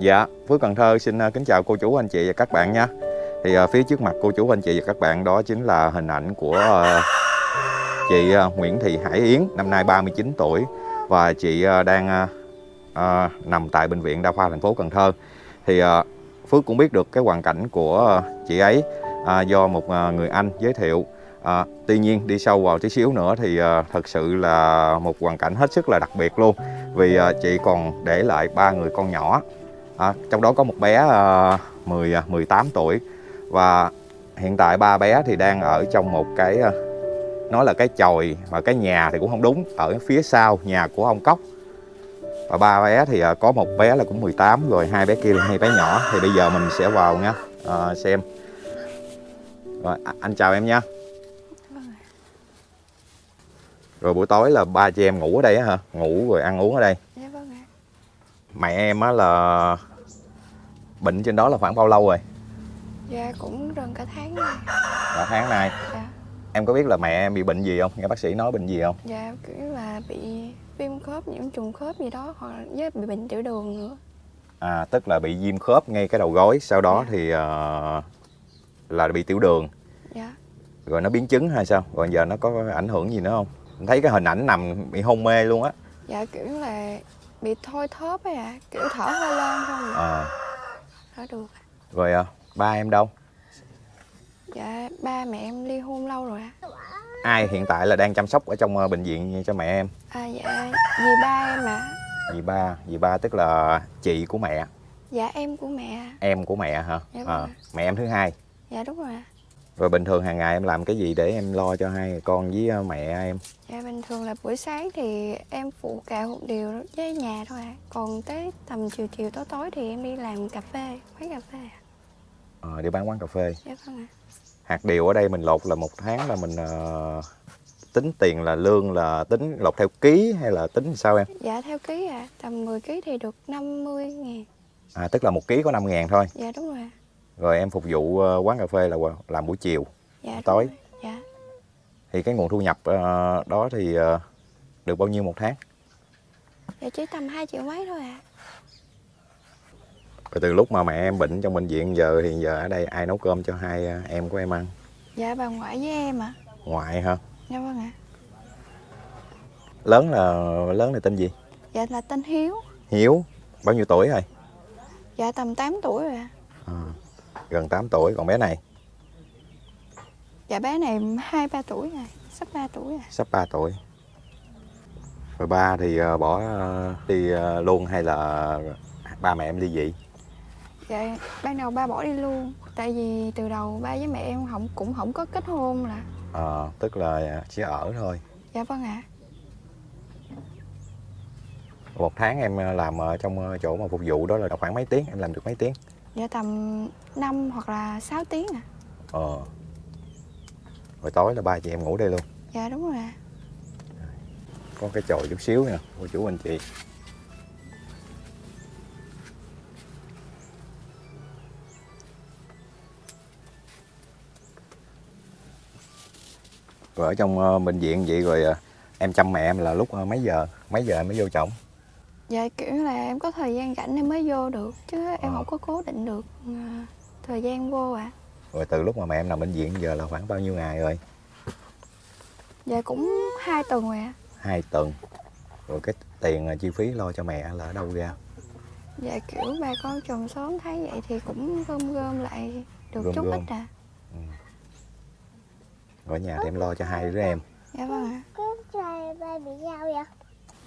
Dạ, Phước Cần Thơ xin à, kính chào cô chú anh chị và các bạn nha. Thì à, phía trước mặt cô chú anh chị và các bạn đó chính là hình ảnh của à, chị Nguyễn Thị Hải Yến, năm nay 39 tuổi và chị đang nằm tại bệnh viện đa khoa thành phố Cần Thơ. Thì Phước cũng biết được cái hoàn cảnh của chị ấy do một người anh giới thiệu. À, tuy nhiên đi sâu vào tí xíu nữa thì à, thật sự là một hoàn cảnh hết sức là đặc biệt luôn vì à, chị còn để lại ba người con nhỏ à, trong đó có một bé uh, 10 18 tuổi. Và hiện tại ba bé thì đang ở trong một cái uh, nói là cái chòi và cái nhà thì cũng không đúng ở phía sau nhà của ông cốc. Và ba bé thì uh, có một bé là cũng 18 rồi hai bé kia là hai bé nhỏ. Thì bây giờ mình sẽ vào nha uh, xem. Rồi anh chào em nha. Rồi buổi tối là ba chị em ngủ ở đây á hả? Ngủ rồi ăn uống ở đây. Dạ vâng mẹ em á là bệnh trên đó là khoảng bao lâu rồi? Dạ cũng gần cả tháng rồi. cả tháng nay? Dạ. em có biết là mẹ em bị bệnh gì không? Nghe bác sĩ nói bệnh gì không? Dạ kiểu là bị viêm khớp, nhiễm trùng khớp gì đó hoặc là với bị bệnh tiểu đường nữa. à tức là bị viêm khớp ngay cái đầu gối sau đó Dạ. thì ờ, là bị tiểu đường. Dạ. rồi nó biến chứng hay sao? Rồi giờ nó có ảnh hưởng gì nữa không? Em thấy cái hình ảnh nằm bị hôn mê luôn á. Dạ kiểu là bị thôi thóp ấy ạ, kiểu thở hơi lên không à, Thở được. rồi à, ba em đâu Dạ ba mẹ em ly hôn lâu rồi ạ. ai hiện tại là đang chăm sóc ở trong ờ, bệnh viện cho mẹ em À dạ dì ba em ạ. dì ba dì ba tức là chị của mẹ Dạ em của mẹ. em của mẹ hả Dạ vâng à, mẹ em thứ hai Dạ đúng rồi ạ. Rồi bình thường hàng ngày em làm cái gì để em lo cho hai con với ờ, mẹ em Dạ bình thường là buổi sáng thì em phụ cạo một điều với nhà thôi ạ. Còn tới tầm chiều chiều tối tối thì em đi làm cà phê, quán cà phê ạ. Ờ, đi bán quán cà phê Dạ vâng ạ. hạt điều ở đây mình lột là một tháng là mình ờ, tính tiền là lương là tính lột theo ký hay là tính sao em Dạ theo ký ạ, tầm 10 ký thì được 50 ngàn. à tức là một ký có 5 ngàn thôi Dạ đúng rồi ạ. Rồi em phục vụ ờ, quán cà phê là làm buổi chiều Dạ Tối. Dạ. thì cái nguồn thu nhập ờ, đó thì ờ, được bao nhiêu một tháng Dạ chỉ tầm 2 triệu mấy thôi ạ. rồi từ lúc mà mẹ em bệnh trong bệnh viện giờ thì giờ ở đây ai nấu cơm cho hai em của em ăn Dạ bà ngoại với em ạ. ngoại hả Dạ vâng ạ. lớn là lớn là tên gì Dạ là tên Hiếu. hiếu bao nhiêu tuổi rồi Dạ tầm 8 tuổi rồi ạ. à, gần 8 tuổi còn bé này Dạ bé này 2 3 tuổi rồi, sắp 3 tuổi rồi. sắp 3 tuổi rồi ba thì ờ, bỏ ờ, đi ờ, luôn hay là ba mẹ em ly dị Dạ ban đầu ba bỏ đi luôn, tại vì từ đầu ba với mẹ em không cũng không có kết hôn là. Ờ, tức là chỉ ở thôi Dạ vâng ạ. một tháng em làm ở trong chỗ mà phục vụ đó là khoảng mấy tiếng em làm được mấy tiếng Dạ tầm 5 hoặc là 6 tiếng ạ. ờ. Rồi tối là ba chị em ngủ đây luôn. Dạ đúng rồi ạ. có cái chòi chút xíu nè cô chú anh chị. Rồi ở trong ờ, bệnh viện vậy rồi ờ, em chăm mẹ em là lúc ờ, mấy giờ? Mấy giờ em mới vô chồng Dạ kiểu là em có thời gian rảnh em mới vô được chứ em Ờ. không có cố định được à, thời gian vô ạ. rồi từ lúc mà mẹ em nằm bệnh viện giờ là khoảng bao nhiêu ngày rồi Dạ cũng hai tuần rồi ạ. hai tuần rồi cái tiền ờ, chi phí lo cho mẹ là ở đâu ra Dạ kiểu bà con chồng xóm thấy vậy thì cũng gom gom lại được Gom chút gom. ít à. rồi ở nhà thì em lo cho hai đứa em Dạ vâng ạ. Cái trời ba bị sao vậy?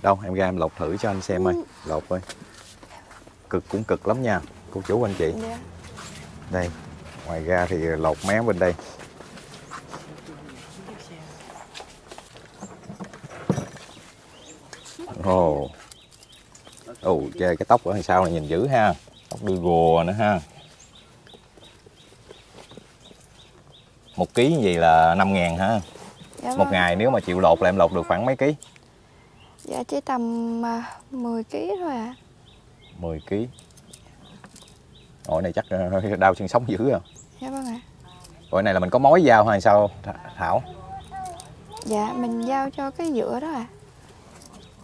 Đâu em ra em lột thử cho anh xem ơi. Lột ơi. Cực cũng cực lắm nha cô chú anh chị. Dạ. đây ngoài ra thì lột mé bên đây. Ồ. Ồ chơi cái tóc ở đằng sau này nhìn dữ ha. Tóc đuôi gùa nữa ha. Một ký như vậy là 5 ngàn ha. Dạ một vâng. ngày nếu mà chịu lột là em lột được khoảng mấy ký Dạ chỉ tầm à, 10 kg thôi ạ. 10 ký Ổi này chắc ờ, đau xương sống dữ à Dạ vâng ạ. Ổi này là mình có mối dao hay sao Th- Thảo Dạ mình giao cho cái dựa đó ạ.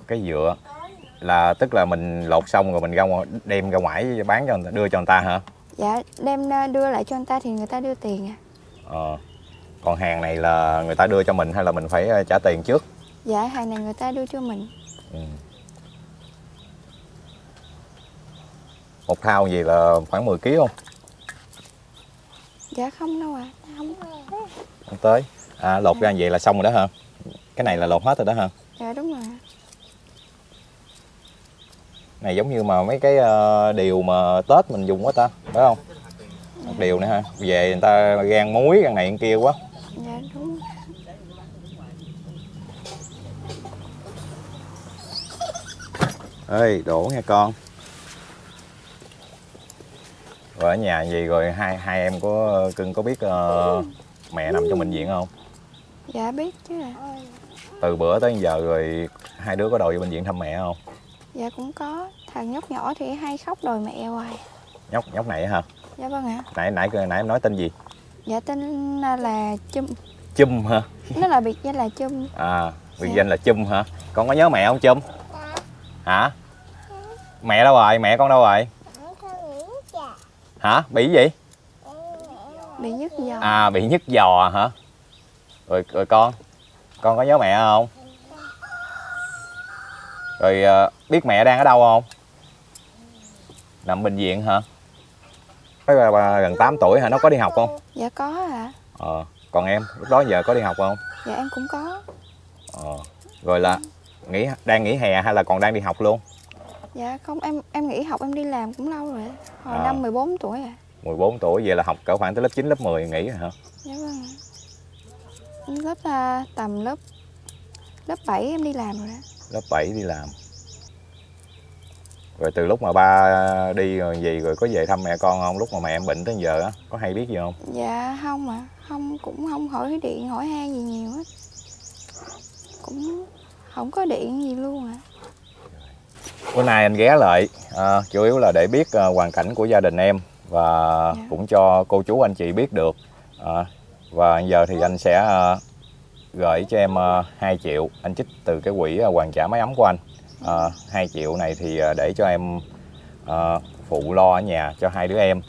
cái dựa là tức là mình lột xong rồi mình ra ngoài, đem ra ngoài bán cho người ta, đưa cho người ta hả dạ đem ờ, đưa lại cho người ta thì người ta đưa tiền à ờ. còn hàng này là người ta đưa cho mình hay là mình phải trả tiền trước dạ hàng này người ta đưa cho mình. Ừ. một thao gì là khoảng 10 kg không? Dạ không đâu ạ. Không. Không tới. À, lột ra vậy là xong rồi đó hả? Cái này là lột hết rồi đó hả? Dạ đúng rồi này giống như mà mấy cái ờ, điều mà tết mình dùng quá ta phải không? Một điều nữa ha. Về người ta gan muối gan này gan kia quá dạ đúng ơi đổ nha con. Rồi ở nhà gì rồi? Hai hai em có cưng có biết ờ, mẹ nằm trong bệnh viện không? Dạ biết chứ ạ. Từ bữa tới giờ rồi hai đứa có đòi vô bệnh viện thăm mẹ không? Dạ cũng có. Thằng nhóc nhỏ thì hay khóc đòi mẹ hoài. Nhóc nhóc này hả? Dạ vâng ạ. Nãy nãy nãy em nói tên gì? Dạ tên là chum. Chum hả? Nó là biệt danh là chum. À biệt Dạ. danh là chum hả? Con có nhớ mẹ không chum? Hả mẹ đâu rồi? Mẹ con đâu rồi? Hả? Bị gì? Bị nhức giò. À bị nhức giò hả? Rồi rồi con. Con có nhớ mẹ không? Rồi ờ, biết mẹ đang ở đâu không? Nằm bệnh viện hả? Nói là bà gần 8 tuổi hả? Nó có đi học không? Dạ có ạ. Ờ còn em lúc đó giờ có đi học không? Dạ em cũng có. Ờ rồi là nghỉ đang nghỉ hè hay là còn đang đi học luôn dạ không em em nghỉ học em đi làm cũng lâu rồi hồi À. năm 14 tuổi à. 14 tuổi vậy là học cỡ khoảng tới lớp 9, lớp 10 nghỉ rồi hả? Dạ vâng lớp à, tầm lớp lớp 7 em đi làm rồi đó lớp 7 đi làm. Rồi từ lúc mà ba đi rồi gì rồi có về thăm mẹ con không? Lúc mà mẹ em bệnh tới giờ á có hay biết gì không? Dạ không ạ. Không cũng không hỏi điện hỏi han gì nhiều hết. Cũng không có điện gì luôn ạ bữa nay anh ghé lại à, chủ yếu là để biết à, hoàn cảnh của gia đình em và Dạ. cũng cho cô chú anh chị biết được à, và giờ thì anh sẽ à, gửi cho em à, 2 triệu. Anh trích từ cái quỹ à, hoàn trả máy ấm của anh. À, 2 triệu này thì à, để cho em à, phụ lo ở nhà cho hai đứa em.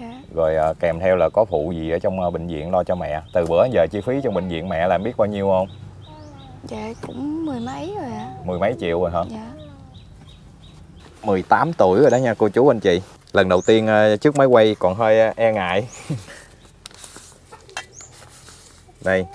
Dạ. Rồi à, kèm theo là có phụ gì ở trong à, bệnh viện lo cho mẹ. Từ bữa giờ chi phí trong bệnh viện mẹ là em biết bao nhiêu không? Dạ cũng mười mấy rồi ạ. Mười mấy triệu rồi hả? Dạ 18 tuổi rồi đó nha cô chú anh chị. Lần đầu tiên ờ, trước máy quay còn hơi ờ, e ngại. Đây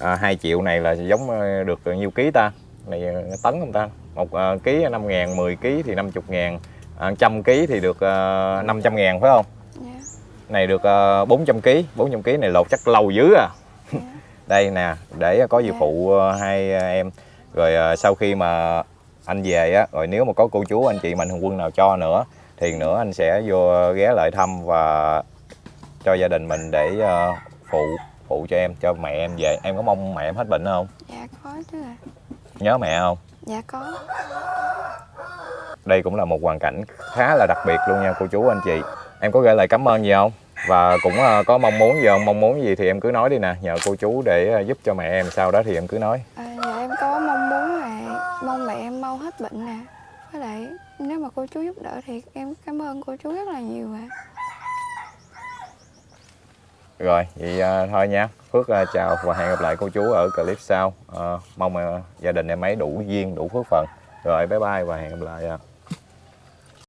à, 2 triệu này là giống ờ, được nhiêu ký ta? Này ờ, tấn không ta? Một ờ, ký 5 ngàn 10 ký thì 50 ngàn à, trăm ký thì được uh, 500 ngàn phải không? Dạ. Này được uh, 400 ký 400 ký này lột chắc lâu dữ à. Dạ. Đây nè để có gì Dạ. phụ ờ, hai em. Rồi ờ, sau khi mà anh về á rồi nếu mà có cô chú anh chị mạnh thường quân nào cho nữa thì nữa anh sẽ vô ghé lại thăm và cho gia đình mình để ờ, phụ phụ cho em cho mẹ em về. Em có mong mẹ em hết bệnh không? Dạ có chứ ạ. Nhớ mẹ không? Dạ có. Đây cũng là một hoàn cảnh khá là đặc biệt luôn nha cô chú anh chị. Em có gửi lời cảm ơn gì không? Và cũng ờ, có mong muốn gì không? Mong muốn gì thì em cứ nói đi nè. Nhờ cô chú để ờ, giúp cho mẹ em sau đó thì em cứ nói à, dạ em có mong muốn là mong mẹ em mau hết bệnh nè với lại nếu mà cô chú giúp đỡ thì em cảm ơn cô chú rất là nhiều ạ Rồi, vậy à, thôi nha. Phước à, chào và hẹn gặp lại cô chú ở clip sau. À, mong à, gia đình em ấy đủ duyên, đủ phước phần. Rồi, bye bye và hẹn gặp lại. À.